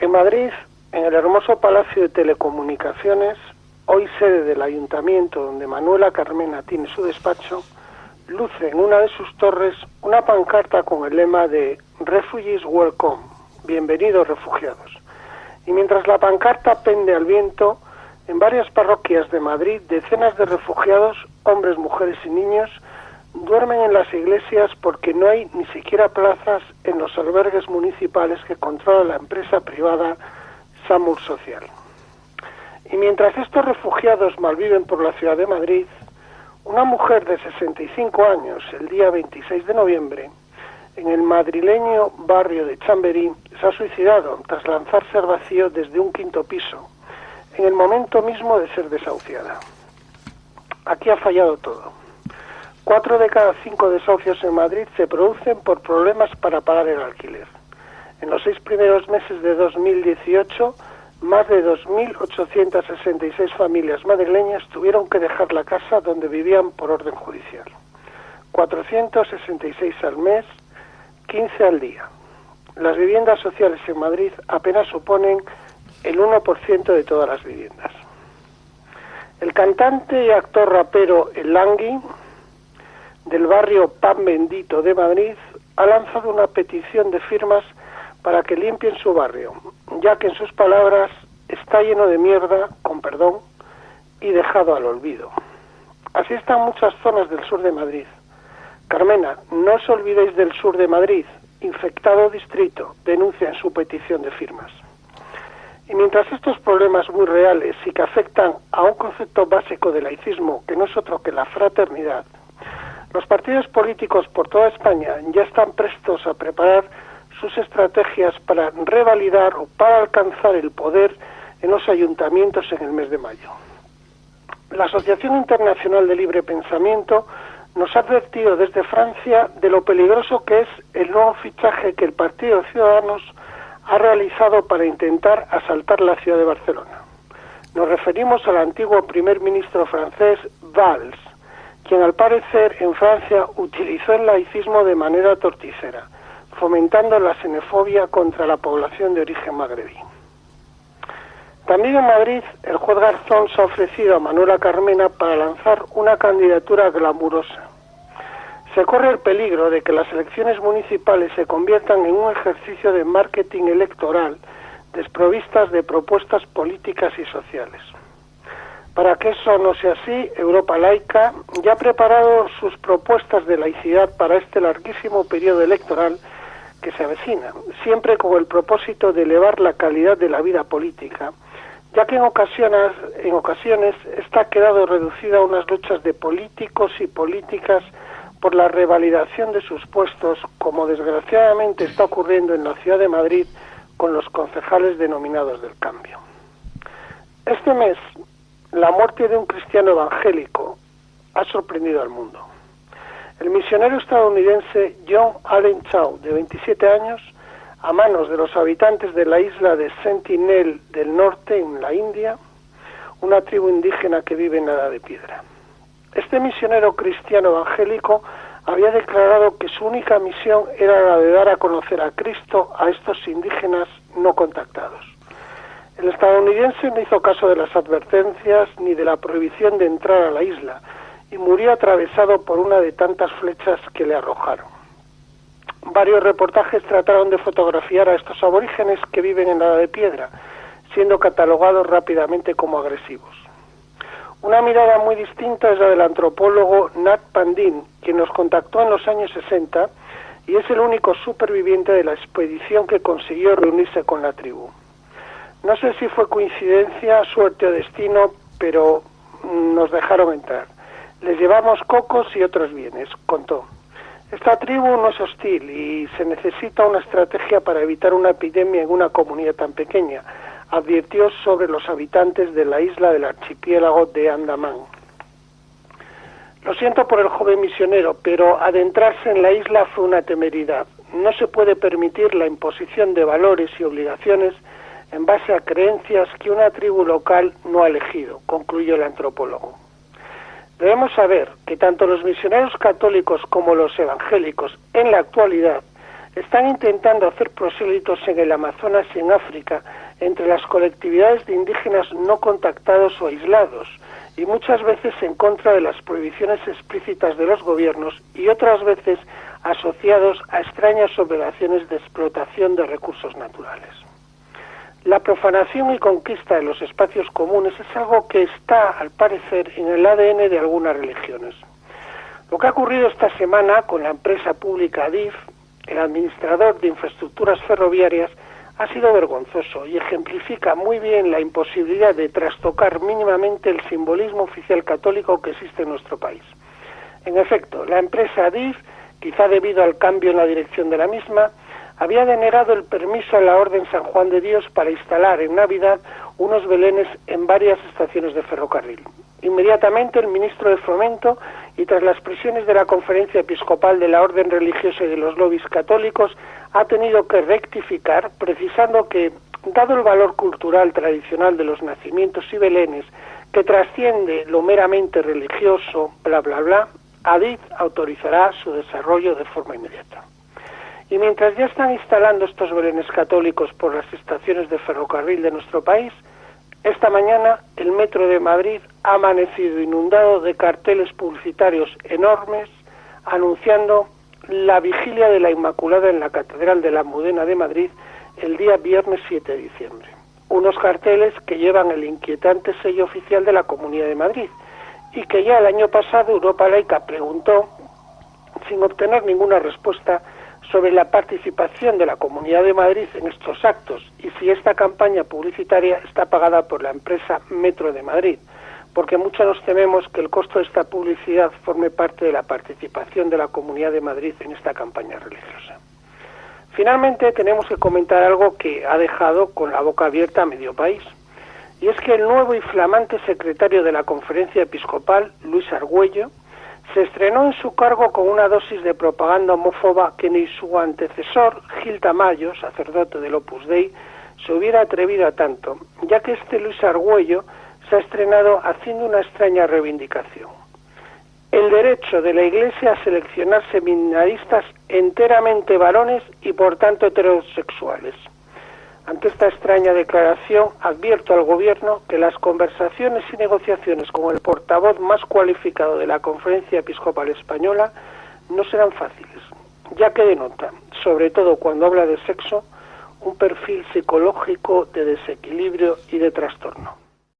En Madrid, en el hermoso Palacio de Telecomunicaciones, hoy sede del ayuntamiento donde Manuela Carmena tiene su despacho, luce en una de sus torres una pancarta con el lema de Refugees Welcome, bienvenidos refugiados. Y mientras la pancarta pende al viento, en varias parroquias de Madrid decenas de refugiados, hombres, mujeres y niños, duermen en las iglesias porque no hay ni siquiera plazas en los albergues municipales que controla la empresa privada Samur Social. Y mientras estos refugiados malviven por la ciudad de Madrid, una mujer de 65 años, el día 26 de noviembre, en el madrileño barrio de Chamberí, se ha suicidado tras lanzarse al vacío desde un quinto piso, en el momento mismo de ser desahuciada. Aquí ha fallado todo. Cuatro de cada cinco desahucios en Madrid se producen por problemas para pagar el alquiler. En los seis primeros meses de 2018, más de 2.866 familias madrileñas tuvieron que dejar la casa donde vivían por orden judicial. 466 al mes, 15 al día. Las viviendas sociales en Madrid apenas suponen el 1% de todas las viviendas. El cantante y actor rapero El Langui del barrio Pan Bendito de Madrid ha lanzado una petición de firmas para que limpien su barrio, ya que en sus palabras está lleno de mierda, con perdón, y dejado al olvido. Así están muchas zonas del sur de Madrid. Carmena, no os olvidéis del sur de Madrid, infectado distrito, denuncia en su petición de firmas. Y mientras estos problemas muy reales y que afectan a un concepto básico del laicismo, que no es otro que la fraternidad, los partidos políticos por toda España ya están prestos a preparar sus estrategias para revalidar o para alcanzar el poder en los ayuntamientos en el mes de mayo. La Asociación Internacional de Libre Pensamiento nos ha advertido desde Francia de lo peligroso que es el nuevo fichaje que el Partido Ciudadanos ha realizado para intentar asaltar la ciudad de Barcelona. Nos referimos al antiguo primer ministro francés Valls, quien al parecer en Francia utilizó el laicismo de manera torticera, fomentando la xenofobia contra la población de origen magrebí. También en Madrid, el juez Garzón se ha ofrecido a Manuela Carmena para lanzar una candidatura glamurosa. Se corre el peligro de que las elecciones municipales se conviertan en un ejercicio de marketing electoral desprovistas de propuestas políticas y sociales. Para que eso no sea así, Europa Laica ya ha preparado sus propuestas de laicidad para este larguísimo periodo electoral que se avecina, siempre con el propósito de elevar la calidad de la vida política, ya que en ocasiones, en ocasiones esta ha quedado reducida a unas luchas de políticos y políticas por la revalidación de sus puestos, como desgraciadamente está ocurriendo en la ciudad de Madrid con los concejales denominados del cambio. Este mes la muerte de un cristiano evangélico ha sorprendido al mundo. El misionero estadounidense John Allen Chow, de 27 años, a manos de los habitantes de la isla de Sentinel del Norte, en la India, una tribu indígena que vive en la de piedra. Este misionero cristiano evangélico había declarado que su única misión era la de dar a conocer a Cristo a estos indígenas no contactados. El estadounidense no hizo caso de las advertencias ni de la prohibición de entrar a la isla y murió atravesado por una de tantas flechas que le arrojaron. Varios reportajes trataron de fotografiar a estos aborígenes que viven en la de piedra, siendo catalogados rápidamente como agresivos. Una mirada muy distinta es la del antropólogo Nat Pandin, quien nos contactó en los años 60 y es el único superviviente de la expedición que consiguió reunirse con la tribu. No sé si fue coincidencia, suerte o destino, pero nos dejaron entrar. Les llevamos cocos y otros bienes, contó. Esta tribu no es hostil y se necesita una estrategia para evitar una epidemia en una comunidad tan pequeña, advirtió sobre los habitantes de la isla del archipiélago de Andamán. Lo siento por el joven misionero, pero adentrarse en la isla fue una temeridad. No se puede permitir la imposición de valores y obligaciones en base a creencias que una tribu local no ha elegido, concluyó el antropólogo. Debemos saber que tanto los misioneros católicos como los evangélicos en la actualidad están intentando hacer prosélitos en el Amazonas y en África entre las colectividades de indígenas no contactados o aislados, y muchas veces en contra de las prohibiciones explícitas de los gobiernos y otras veces asociados a extrañas operaciones de explotación de recursos naturales. La profanación y conquista de los espacios comunes es algo que está, al parecer, en el ADN de algunas religiones. Lo que ha ocurrido esta semana con la empresa pública ADIF, el administrador de infraestructuras ferroviarias, ha sido vergonzoso y ejemplifica muy bien la imposibilidad de trastocar mínimamente el simbolismo oficial católico que existe en nuestro país. En efecto, la empresa ADIF, quizá debido al cambio en la dirección de la misma, había denegado el permiso a la Orden San Juan de Dios para instalar en Navidad unos belenes en varias estaciones de ferrocarril. Inmediatamente el ministro de Fomento y tras las presiones de la Conferencia Episcopal de la Orden Religiosa y de los lobbies católicos ha tenido que rectificar, precisando que, dado el valor cultural tradicional de los nacimientos y belenes, que trasciende lo meramente religioso, bla, bla, bla, ADIT autorizará su desarrollo de forma inmediata. Y mientras ya están instalando estos belenes católicos por las estaciones de ferrocarril de nuestro país, esta mañana el metro de Madrid ha amanecido inundado de carteles publicitarios enormes anunciando la vigilia de la Inmaculada en la Catedral de la Mudena de Madrid el día viernes 7 de diciembre. Unos carteles que llevan el inquietante sello oficial de la Comunidad de Madrid y que ya el año pasado Europa Laica preguntó, sin obtener ninguna respuesta, sobre la participación de la Comunidad de Madrid en estos actos y si esta campaña publicitaria está pagada por la empresa Metro de Madrid porque muchos nos tememos que el costo de esta publicidad forme parte de la participación de la Comunidad de Madrid en esta campaña religiosa. Finalmente, tenemos que comentar algo que ha dejado con la boca abierta a medio país, y es que el nuevo y flamante secretario de la Conferencia Episcopal, Luis Argüello, se estrenó en su cargo con una dosis de propaganda homófoba que ni su antecesor, Gil Tamayo, sacerdote del Opus Dei, se hubiera atrevido a tanto, ya que este Luis Argüello se ha estrenado haciendo una extraña reivindicación. El derecho de la Iglesia a seleccionar seminaristas enteramente varones y por tanto heterosexuales. Ante esta extraña declaración, advierto al Gobierno que las conversaciones y negociaciones con el portavoz más cualificado de la Conferencia Episcopal Española no serán fáciles, ya que denota, sobre todo cuando habla de sexo, un perfil psicológico de desequilibrio y de trastorno.